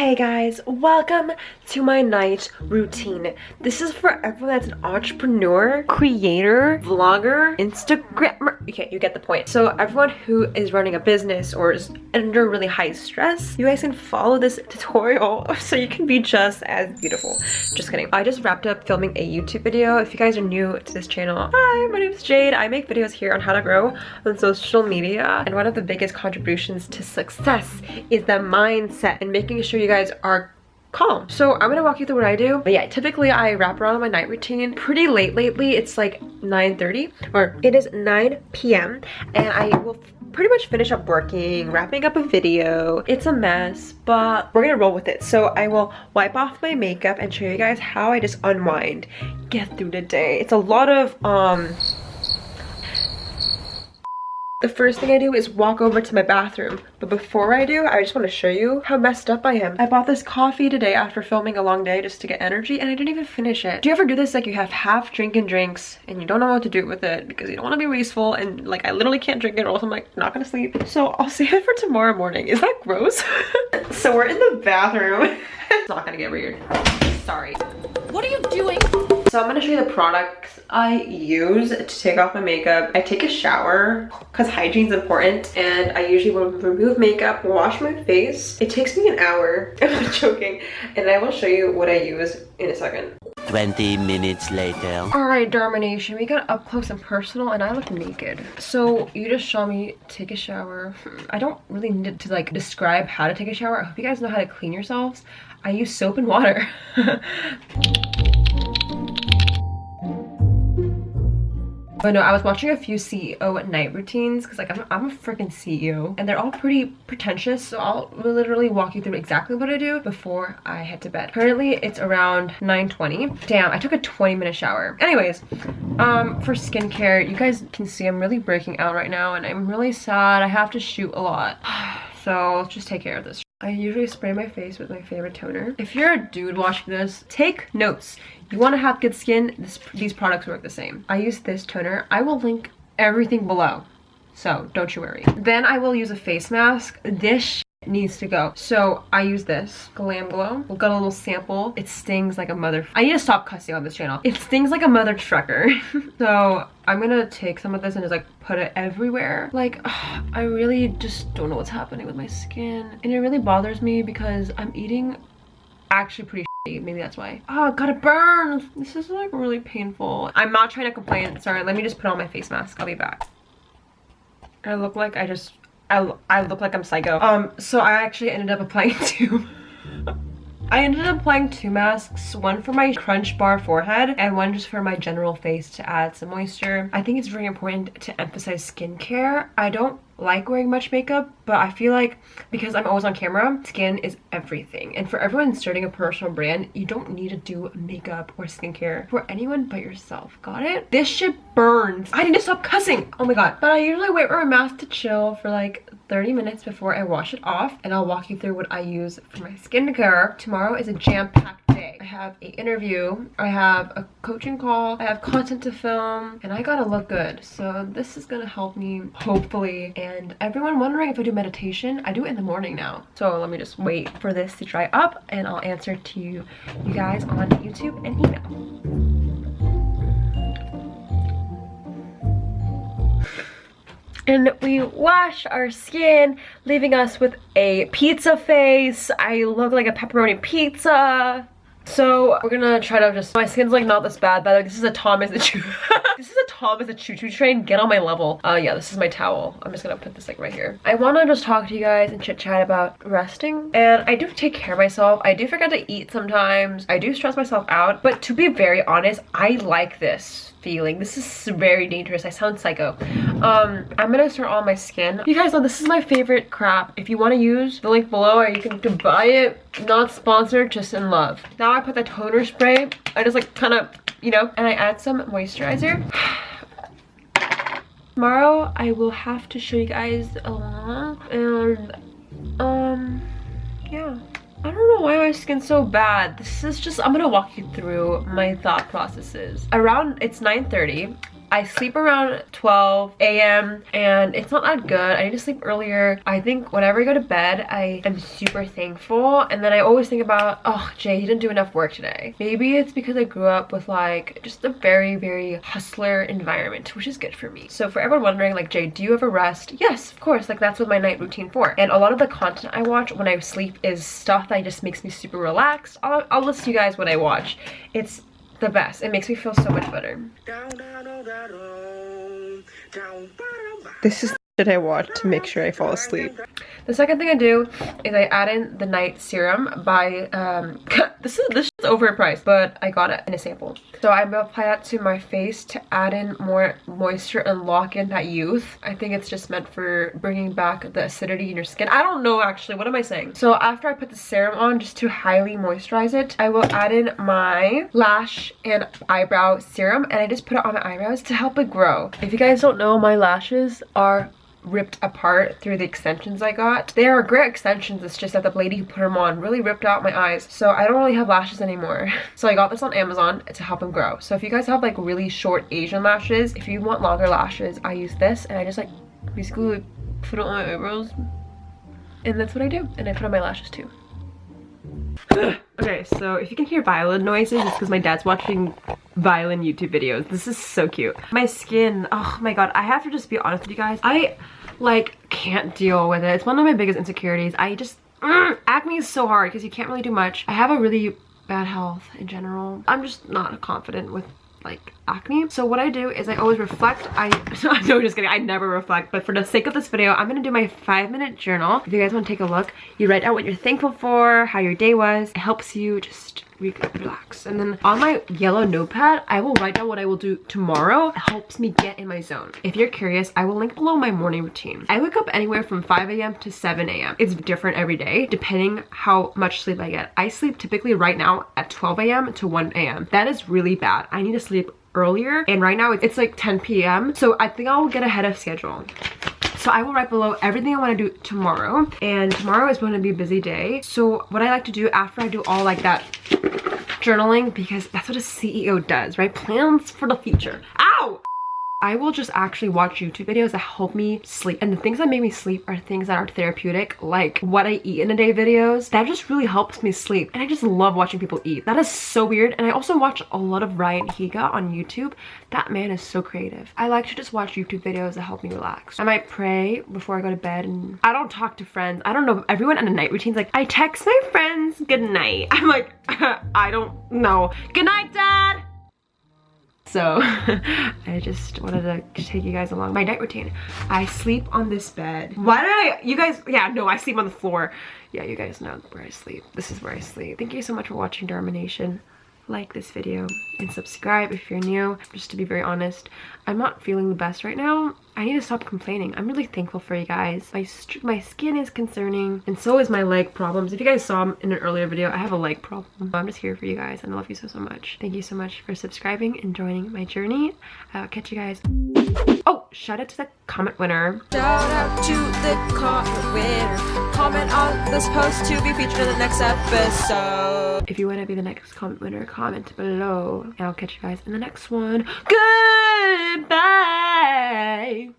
Hey guys, welcome to my night routine. This is for everyone that's an entrepreneur, creator, vlogger, Instagrammer. Okay, you get the point. So everyone who is running a business or is under really high stress, you guys can follow this tutorial so you can be just as beautiful. Just kidding. I just wrapped up filming a YouTube video. If you guys are new to this channel, hi, my name is Jade. I make videos here on how to grow on social media. And one of the biggest contributions to success is the mindset and making sure you guys are calm. So I'm gonna walk you through what I do. But yeah, typically I wrap around my night routine pretty late lately. It's like 9.30 or it is 9 p.m. and I will pretty much finish up working, wrapping up a video. It's a mess, but we're gonna roll with it. So I will wipe off my makeup and show you guys how I just unwind, get through the day. It's a lot of um the first thing I do is walk over to my bathroom. But before I do, I just want to show you how messed up I am. I bought this coffee today after filming a long day just to get energy and I didn't even finish it. Do you ever do this like you have half drinking drinks and you don't know what to do with it because you don't want to be wasteful and like I literally can't drink it or else I'm like not gonna sleep. So I'll save it for tomorrow morning. Is that gross? so we're in the bathroom. it's not gonna get weird. Sorry. What are you doing? So I'm gonna show you the products I use to take off my makeup. I take a shower because hygiene is important and I usually will remove makeup, wash my face. It takes me an hour, I'm not joking, and I will show you what I use in a second. 20 minutes later. Alright, Darmanation, we got up close and personal and I look naked. So you just saw me take a shower. Hmm, I don't really need to like describe how to take a shower. I hope you guys know how to clean yourselves. I use soap and water. But no, I was watching a few CEO night routines because like I'm, I'm a freaking CEO and they're all pretty pretentious. So I'll literally walk you through exactly what I do before I head to bed. Currently it's around 9.20. Damn, I took a 20 minute shower. Anyways, um, for skincare, you guys can see I'm really breaking out right now and I'm really sad. I have to shoot a lot. So let's just take care of this. I usually spray my face with my favorite toner. If you're a dude watching this, take notes. You want to have good skin, this, these products work the same. I use this toner. I will link everything below. So don't you worry. Then I will use a face mask. This needs to go. So I use this Glam Glow. We've got a little sample. It stings like a mother. I need to stop cussing on this channel. It stings like a mother trucker. so I'm gonna take some of this and just like put it everywhere. Like ugh, I really just don't know what's happening with my skin. And it really bothers me because I'm eating actually pretty maybe that's why oh gotta burn this is like really painful i'm not trying to complain sorry let me just put on my face mask i'll be back i look like i just I, I look like I'm psycho. Um, so I actually ended up applying two. I ended up applying two masks, one for my crunch bar forehead and one just for my general face to add some moisture. I think it's very important to emphasize skincare. I don't like wearing much makeup, but I feel like because I'm always on camera, skin is everything. And for everyone starting a personal brand, you don't need to do makeup or skincare for anyone but yourself. Got it? This shit burns. I need to stop cussing. Oh my god. But I usually wait for my mask to chill for like 30 minutes before I wash it off and I'll walk you through what I use for my skincare. Tomorrow is a jam-packed day. I have a interview, I have a coaching call, I have content to film, and I gotta look good. So this is gonna help me, hopefully. And everyone wondering if I do meditation, I do it in the morning now. So let me just wait for this to dry up and I'll answer to you guys on YouTube and email. and we wash our skin, leaving us with a pizza face. I look like a pepperoni pizza. So we're gonna try to just, my skin's like not this bad, but like, this is a Thomas the Choo. this is a Thomas the Choo Choo train, get on my level. Uh, yeah, this is my towel. I'm just gonna put this like right here. I wanna just talk to you guys and chit chat about resting. And I do take care of myself. I do forget to eat sometimes. I do stress myself out, but to be very honest, I like this feeling. This is very dangerous. I sound psycho. Um, I'm gonna start on my skin. You guys know this is my favorite crap. If you want to use the link below or you can buy it, not sponsored, just in love. Now I put the toner spray. I just like kind of, you know, and I add some moisturizer. Tomorrow I will have to show you guys along and um yeah I don't know why my skin's so bad. This is just, I'm gonna walk you through my thought processes. Around, it's 9.30 I sleep around 12 a.m. and it's not that good. I need to sleep earlier. I think whenever I go to bed, I am super thankful. And then I always think about, oh, Jay, he didn't do enough work today. Maybe it's because I grew up with like just a very, very hustler environment, which is good for me. So for everyone wondering like, Jay, do you ever rest? Yes, of course. Like that's what my night routine for. And a lot of the content I watch when I sleep is stuff that just makes me super relaxed. I'll, I'll list you guys what I watch. It's the best. It makes me feel so much better. This is that I watch to make sure I fall asleep. The second thing I do is I add in the night serum by um this is this is overpriced but I got it in a sample. So I'm apply that to my face to add in more moisture and lock in that youth. I think it's just meant for bringing back the acidity in your skin. I don't know actually, what am I saying? So after I put the serum on just to highly moisturize it, I will add in my lash and eyebrow serum and I just put it on my eyebrows to help it grow. If you guys don't know, my lashes are ripped apart through the extensions I got. They are great extensions, it's just that the lady who put them on really ripped out my eyes. So I don't really have lashes anymore. So I got this on Amazon to help them grow. So if you guys have like really short Asian lashes, if you want longer lashes, I use this and I just like basically like, put it on my eyebrows. And that's what I do. And I put on my lashes too. okay, so if you can hear violin noises, it's because my dad's watching violin YouTube videos. This is so cute. My skin, oh my god, I have to just be honest with you guys. I, like, can't deal with it. It's one of my biggest insecurities. I just, mm, acne is so hard because you can't really do much. I have a really bad health in general. I'm just not confident with like acne. So what I do is I always reflect. I no just kidding. I never reflect. But for the sake of this video, I'm gonna do my five minute journal. If you guys want to take a look, you write out what you're thankful for, how your day was. It helps you just relax. And then on my yellow notepad, I will write down what I will do tomorrow. It helps me get in my zone. If you're curious, I will link below my morning routine. I wake up anywhere from 5 a.m. to 7 a.m. It's different every day, depending how much sleep I get. I sleep typically right now at 12 a.m. to 1 a.m. That is really bad. I need to sleep earlier and right now it's like 10 p.m. So I think I'll get ahead of schedule. So I will write below everything I want to do tomorrow. And tomorrow is going to be a busy day. So what I like to do after I do all like that journaling, because that's what a CEO does, right? Plans for the future. Ow! I will just actually watch YouTube videos that help me sleep. And the things that make me sleep are things that are therapeutic, like what I eat in a day videos. That just really helps me sleep. And I just love watching people eat. That is so weird. And I also watch a lot of Ryan Higa on YouTube. That man is so creative. I like to just watch YouTube videos that help me relax. I might pray before I go to bed and I don't talk to friends. I don't know. Everyone in a night routine's like, I text my friends good night. I'm like, I don't know. Good night, dad. So I just wanted to take you guys along my night routine. I sleep on this bed. Why did I, you guys, yeah, no, I sleep on the floor. Yeah, you guys know where I sleep. This is where I sleep. Thank you so much for watching Darmanation like this video and subscribe if you're new. Just to be very honest, I'm not feeling the best right now. I need to stop complaining. I'm really thankful for you guys. My, my skin is concerning and so is my leg problems. If you guys saw in an earlier video, I have a leg problem. I'm just here for you guys and I love you so, so much. Thank you so much for subscribing and joining my journey. I'll catch you guys. Oh, shout out to the comment winner. Shout out to the comment winner. Comment on this post to be featured in the next episode. If you want to be the next comment winner, comment below. And I'll catch you guys in the next one. Goodbye.